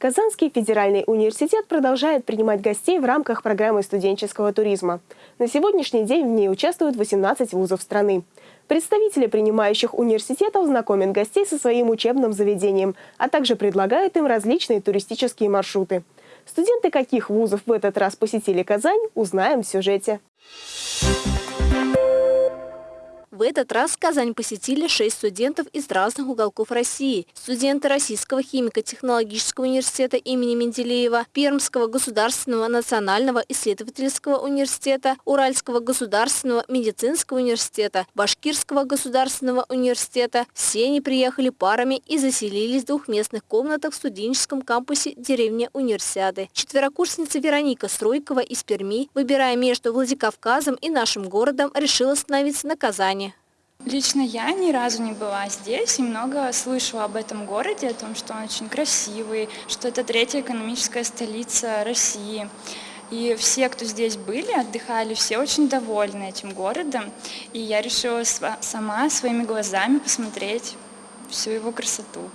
Казанский федеральный университет продолжает принимать гостей в рамках программы студенческого туризма. На сегодняшний день в ней участвуют 18 вузов страны. Представители принимающих университетов знакомят гостей со своим учебным заведением, а также предлагают им различные туристические маршруты. Студенты каких вузов в этот раз посетили Казань, узнаем в сюжете. В этот раз Казань посетили шесть студентов из разных уголков России. Студенты Российского химико-технологического университета имени Менделеева, Пермского государственного национального исследовательского университета, Уральского государственного медицинского университета, Башкирского государственного университета. Все они приехали парами и заселились в двухместных комнатах в студенческом кампусе деревни Универсиады. Четверокурсница Вероника Стройкова из Перми, выбирая между Владикавказом и нашим городом, решила остановиться на Казани. Лично я ни разу не была здесь и много слышала об этом городе, о том, что он очень красивый, что это третья экономическая столица России. И все, кто здесь были, отдыхали, все очень довольны этим городом. И я решила сама своими глазами посмотреть всю его красоту.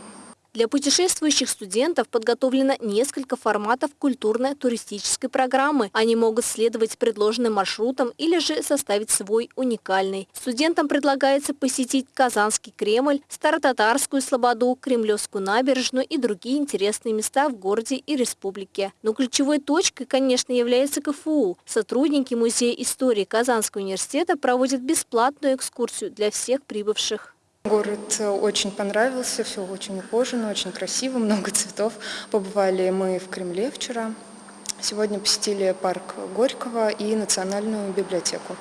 Для путешествующих студентов подготовлено несколько форматов культурно-туристической программы. Они могут следовать предложенным маршрутам или же составить свой уникальный. Студентам предлагается посетить Казанский Кремль, Старотатарскую Слободу, Кремлевскую набережную и другие интересные места в городе и республике. Но ключевой точкой, конечно, является КФУ. Сотрудники Музея истории Казанского университета проводят бесплатную экскурсию для всех прибывших. Город э, очень понравился, все очень ухожено, очень красиво, много цветов. Побывали мы в Кремле вчера. Сегодня посетили парк Горького и Национальную библиотеку.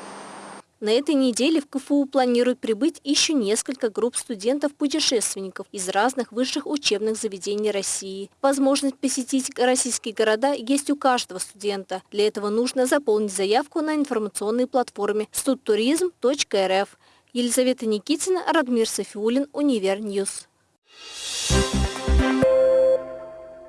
На этой неделе в КФУ планируют прибыть еще несколько групп студентов-путешественников из разных высших учебных заведений России. Возможность посетить российские города есть у каждого студента. Для этого нужно заполнить заявку на информационной платформе studturism.rf. Елизавета Никитина, Радмир Софиулин, Univer News. You.